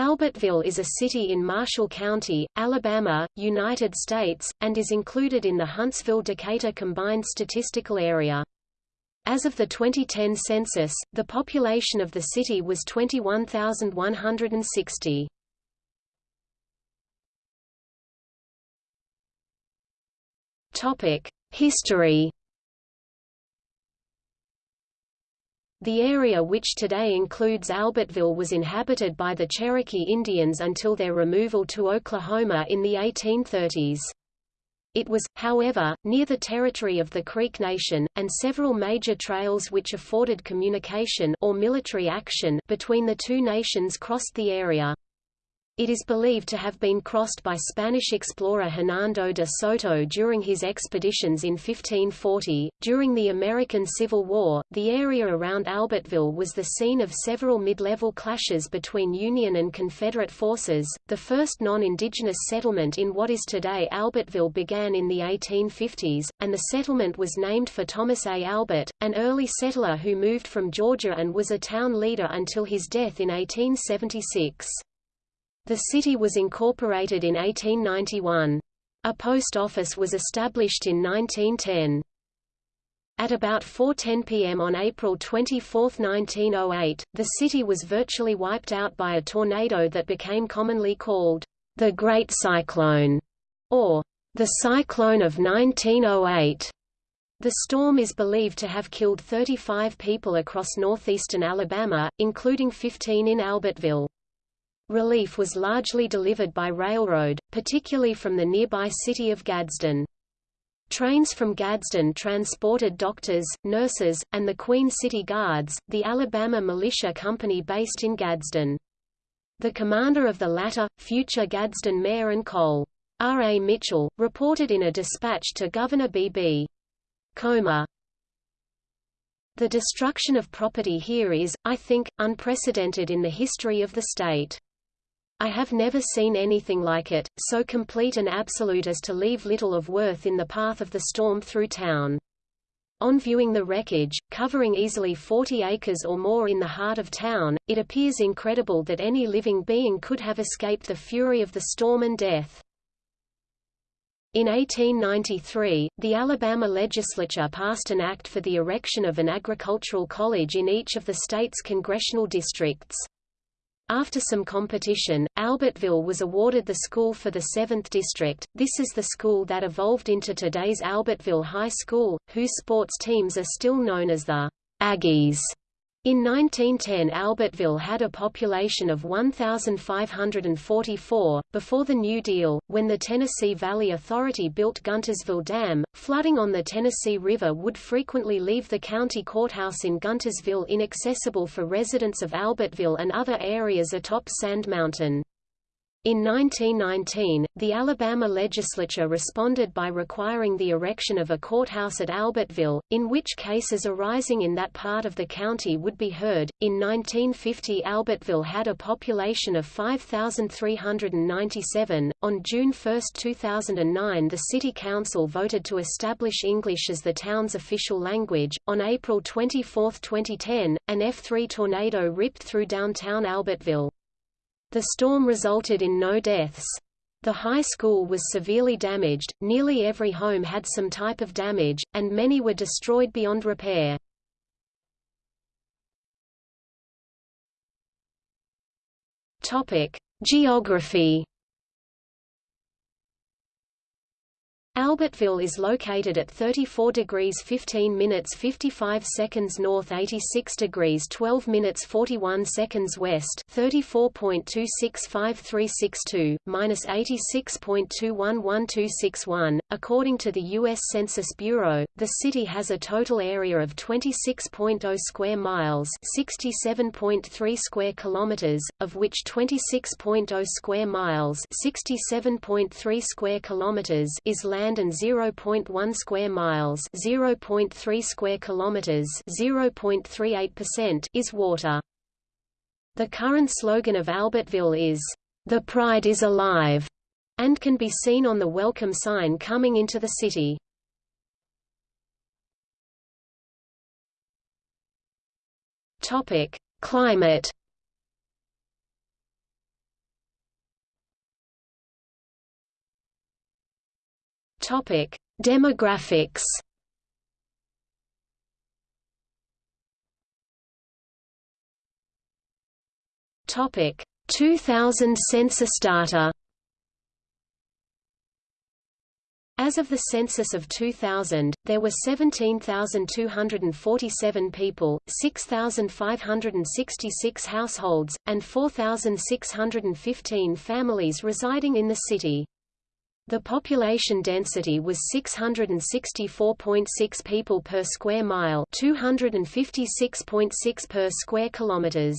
Albertville is a city in Marshall County, Alabama, United States, and is included in the Huntsville-Decatur Combined Statistical Area. As of the 2010 census, the population of the city was 21,160. History The area which today includes Albertville was inhabited by the Cherokee Indians until their removal to Oklahoma in the 1830s. It was, however, near the territory of the Creek Nation, and several major trails which afforded communication or military action between the two nations crossed the area. It is believed to have been crossed by Spanish explorer Hernando de Soto during his expeditions in 1540. During the American Civil War, the area around Albertville was the scene of several mid-level clashes between Union and Confederate forces. The first non-indigenous settlement in what is today Albertville began in the 1850s, and the settlement was named for Thomas A. Albert, an early settler who moved from Georgia and was a town leader until his death in 1876. The city was incorporated in 1891. A post office was established in 1910. At about 4.10 p.m. on April 24, 1908, the city was virtually wiped out by a tornado that became commonly called the Great Cyclone, or the Cyclone of 1908. The storm is believed to have killed 35 people across northeastern Alabama, including 15 in Albertville. Relief was largely delivered by railroad, particularly from the nearby city of Gadsden. Trains from Gadsden transported doctors, nurses, and the Queen City Guards, the Alabama Militia Company based in Gadsden. The commander of the latter, future Gadsden Mayor and Col. R. A. Mitchell, reported in a dispatch to Governor B. B. Comer, The destruction of property here is, I think, unprecedented in the history of the state. I have never seen anything like it, so complete and absolute as to leave little of worth in the path of the storm through town. On viewing the wreckage, covering easily 40 acres or more in the heart of town, it appears incredible that any living being could have escaped the fury of the storm and death. In 1893, the Alabama legislature passed an act for the erection of an agricultural college in each of the state's congressional districts. After some competition, Albertville was awarded the school for the 7th district. This is the school that evolved into today's Albertville High School, whose sports teams are still known as the Aggies. In 1910 Albertville had a population of 1,544. Before the New Deal, when the Tennessee Valley Authority built Guntersville Dam, flooding on the Tennessee River would frequently leave the county courthouse in Guntersville inaccessible for residents of Albertville and other areas atop Sand Mountain. In 1919, the Alabama legislature responded by requiring the erection of a courthouse at Albertville, in which cases arising in that part of the county would be heard. In 1950, Albertville had a population of 5,397. On June 1, 2009, the City Council voted to establish English as the town's official language. On April 24, 2010, an F3 tornado ripped through downtown Albertville. The storm resulted in no deaths. The high school was severely damaged, nearly every home had some type of damage, and many were destroyed beyond repair. Geography Albertville is located at 34 degrees 15 minutes 55 seconds north 86 degrees 12 minutes 41 seconds west 34.265362, minus 86.211261. According to the U.S. Census Bureau, the city has a total area of 26.0 square miles 67.3 square kilometers, of which 26.0 square miles 67.3 square kilometers is land land and 0.1 square miles, 0.3 square kilometers, 0.38% is water. The current slogan of Albertville is, "The Pride is Alive," and can be seen on the welcome sign coming into the city. Topic: Climate Topic: Demographics. Topic: 2000 census data. As of the census of 2000, there were 17,247 people, 6,566 households, and 4,615 families residing in the city. The population density was 664.6 people per square mile, 256.6 per square kilometers.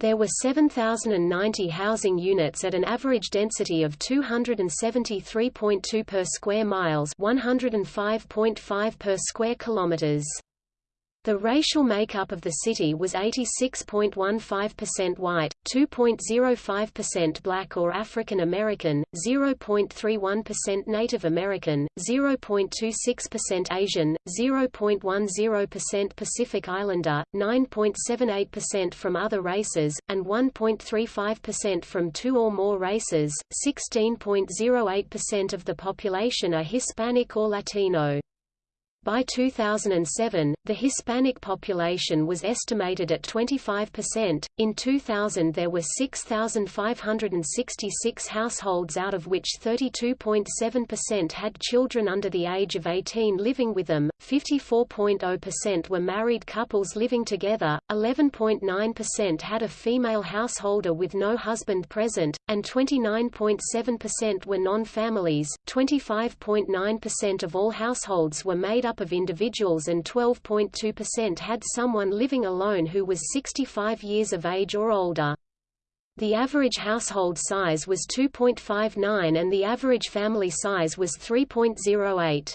There were 7,090 housing units at an average density of 273.2 per square miles 105.5 per square kilometers. The racial makeup of the city was 86.15% white, 2.05% black or African American, 0.31% Native American, 0.26% Asian, 0.10% Pacific Islander, 9.78% from other races, and 1.35% from two or more races. 16.08% of the population are Hispanic or Latino. By 2007, the Hispanic population was estimated at 25%. In 2000, there were 6,566 households, out of which 32.7% had children under the age of 18 living with them, 54.0% were married couples living together, 11.9% had a female householder with no husband present, and 29.7% were non families. 25.9% of all households were made up up of individuals and 12.2% had someone living alone who was 65 years of age or older. The average household size was 2.59 and the average family size was 3.08.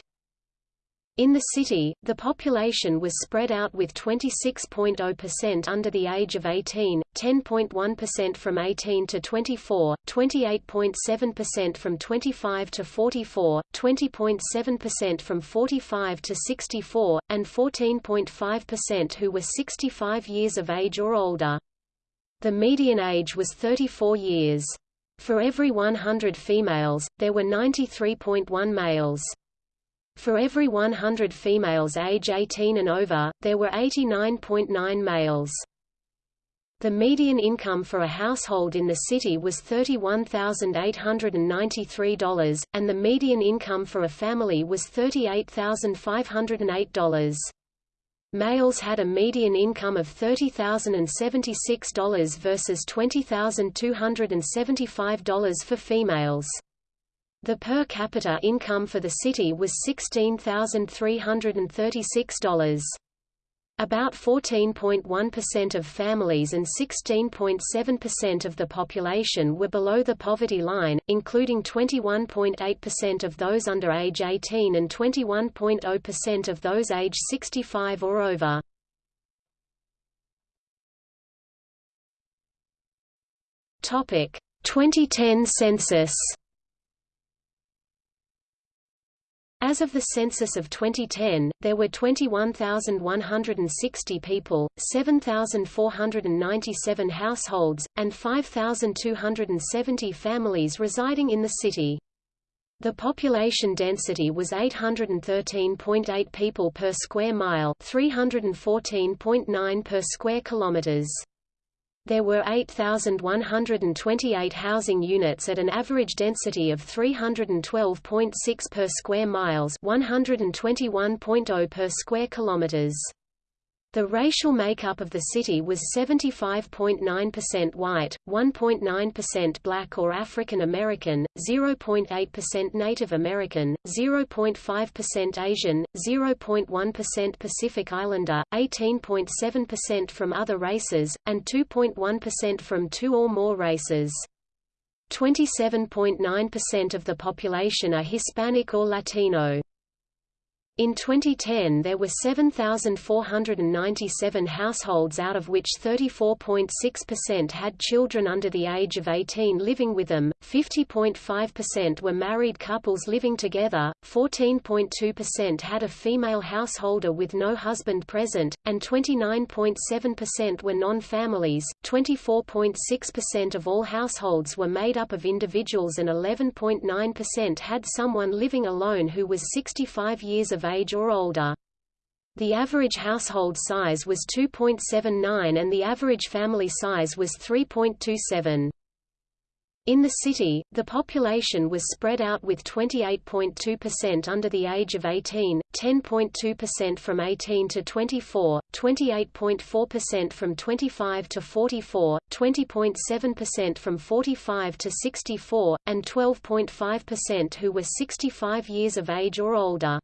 In the city, the population was spread out with 26.0% under the age of 18, 10.1% from 18 to 24, 28.7% from 25 to 44, 20.7% from 45 to 64, and 14.5% who were 65 years of age or older. The median age was 34 years. For every 100 females, there were 93.1 males. For every 100 females age 18 and over, there were 89.9 males. The median income for a household in the city was $31,893, and the median income for a family was $38,508. Males had a median income of $30,076 versus $20,275 for females. The per capita income for the city was $16,336. About 14.1% of families and 16.7% of the population were below the poverty line, including 21.8% of those under age 18 and 21.0% of those age 65 or over. Topic: 2010 census As of the census of 2010, there were 21,160 people, 7,497 households, and 5,270 families residing in the city. The population density was 813.8 people per square mile, 314.9 per square kilometers. There were 8,128 housing units at an average density of 312.6 per square miles 121.0 per square kilometers. The racial makeup of the city was 75.9% white, 1.9% black or African American, 0.8% Native American, 0.5% Asian, 0.1% Pacific Islander, 18.7% from other races, and 2.1% from two or more races. 27.9% of the population are Hispanic or Latino. In 2010 there were 7,497 households out of which 34.6% had children under the age of 18 living with them, 50.5% were married couples living together, 14.2% had a female householder with no husband present, and 29.7% were non-families. 24.6% of all households were made up of individuals and 11.9% had someone living alone who was 65 years of age or older. The average household size was 2.79 and the average family size was 3.27. In the city, the population was spread out with 28.2% under the age of 18, 10.2% from 18 to 24, 28.4% from 25 to 44, 20.7% from 45 to 64, and 12.5% who were 65 years of age or older.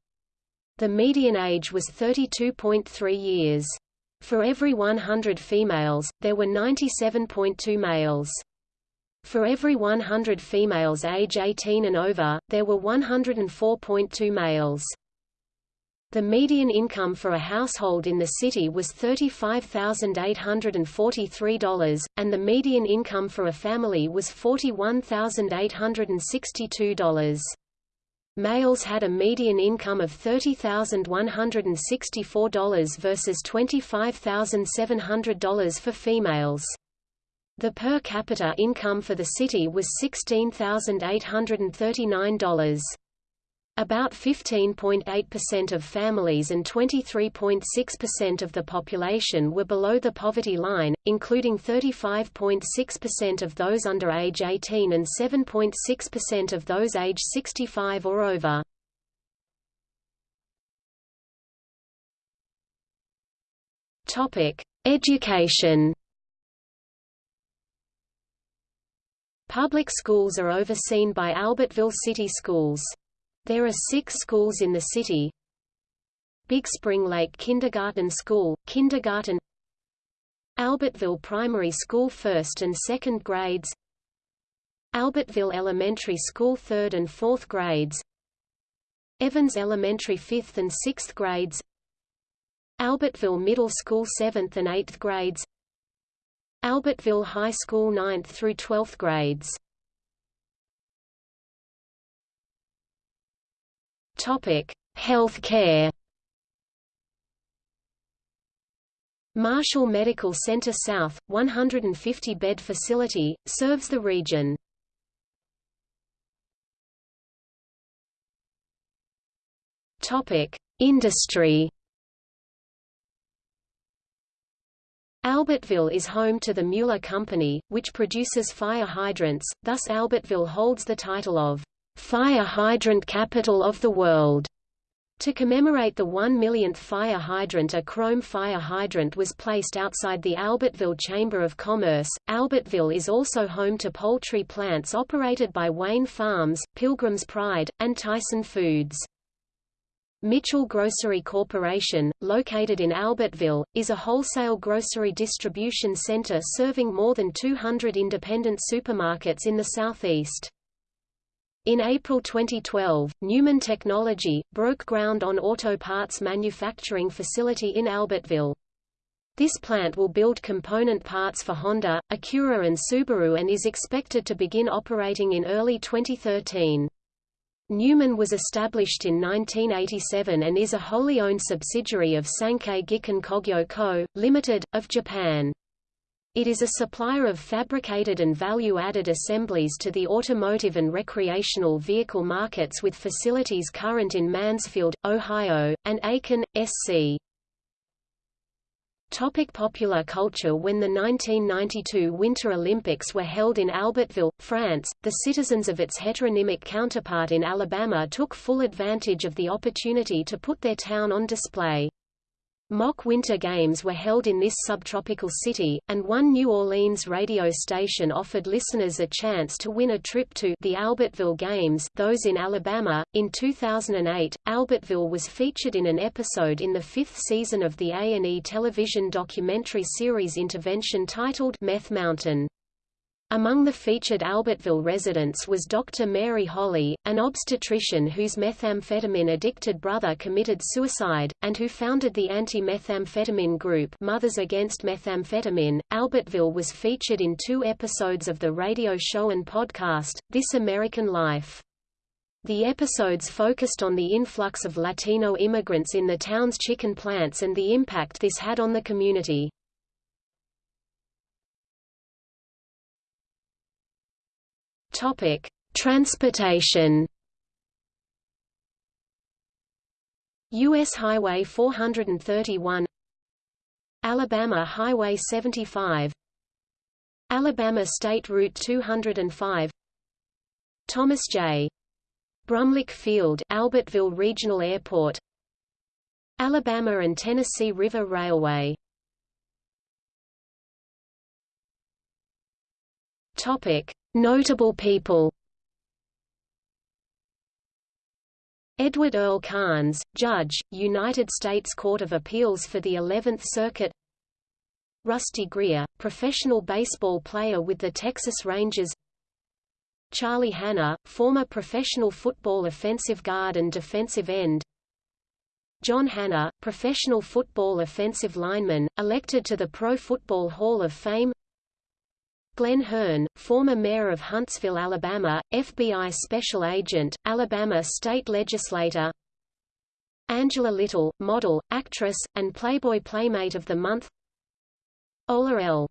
The median age was 32.3 years. For every 100 females, there were 97.2 males. For every 100 females age 18 and over, there were 104.2 males. The median income for a household in the city was $35,843, and the median income for a family was $41,862. Males had a median income of $30,164 versus $25,700 for females. The per capita income for the city was $16,839. About 15.8% of families and 23.6% of the population were below the poverty line, including 35.6% of those under age 18 and 7.6% of those age 65 or over. Education. Public schools are overseen by Albertville City Schools. There are six schools in the city. Big Spring Lake Kindergarten School, kindergarten. Albertville Primary School first and second grades. Albertville Elementary School third and fourth grades. Evans Elementary fifth and sixth grades. Albertville Middle School seventh and eighth grades. Albertville High School ninth through twelfth grades Health care. Marshall Medical Center South, 150-bed facility, serves the region. Industry. Albertville is home to the Mueller Company, which produces fire hydrants, thus Albertville holds the title of Fire Hydrant Capital of the World. To commemorate the one millionth fire hydrant a chrome fire hydrant was placed outside the Albertville Chamber of Commerce. Albertville is also home to poultry plants operated by Wayne Farms, Pilgrim's Pride, and Tyson Foods. Mitchell Grocery Corporation, located in Albertville, is a wholesale grocery distribution center serving more than 200 independent supermarkets in the southeast. In April 2012, Newman Technology, broke ground on auto parts manufacturing facility in Albertville. This plant will build component parts for Honda, Acura and Subaru and is expected to begin operating in early 2013. Newman was established in 1987 and is a wholly owned subsidiary of Sankei Giken Kogyo Co., Limited, of Japan. It is a supplier of fabricated and value-added assemblies to the automotive and recreational vehicle markets with facilities current in Mansfield, Ohio, and Aiken, SC. Topic popular culture When the 1992 Winter Olympics were held in Albertville, France, the citizens of its heteronymic counterpart in Alabama took full advantage of the opportunity to put their town on display. Mock Winter Games were held in this subtropical city, and one New Orleans radio station offered listeners a chance to win a trip to the Albertville Games those in Alabama. In 2008, Albertville was featured in an episode in the fifth season of the A&E television documentary series Intervention titled Meth Mountain. Among the featured Albertville residents was Dr. Mary Holley, an obstetrician whose methamphetamine-addicted brother committed suicide, and who founded the anti-methamphetamine group Mothers Against Methamphetamine. Albertville was featured in two episodes of the radio show and podcast, This American Life. The episodes focused on the influx of Latino immigrants in the town's chicken plants and the impact this had on the community. Topic: Transportation. US Highway 431 Alabama Highway 75 Alabama State Route 205 Thomas J. Brumlik Field Albertville Regional Airport Alabama and Tennessee River Railway Topic Notable people. Edward Earl Carnes, Judge, United States Court of Appeals for the Eleventh Circuit. Rusty Greer, professional baseball player with the Texas Rangers. Charley Hannah, former professional football offensive guard and defensive end. John Hannah, professional football offensive lineman, elected to the Pro Football Hall of Fame Glenn Hearn, former mayor of Huntsville, Alabama, FBI special agent, Alabama state legislator. Angela Little, model, actress, and Playboy Playmate of the Month. Ola L.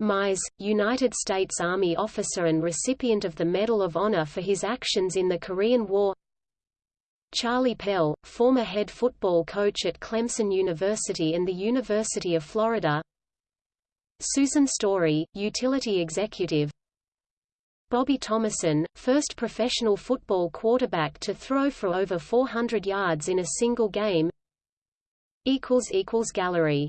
Mize, United States Army officer and recipient of the Medal of Honor for his actions in the Korean War. Charlie Pell, former head football coach at Clemson University and the University of Florida Susan Story, utility executive. Bobby Thomason, first professional football quarterback to throw for over 400 yards in a single game. Gallery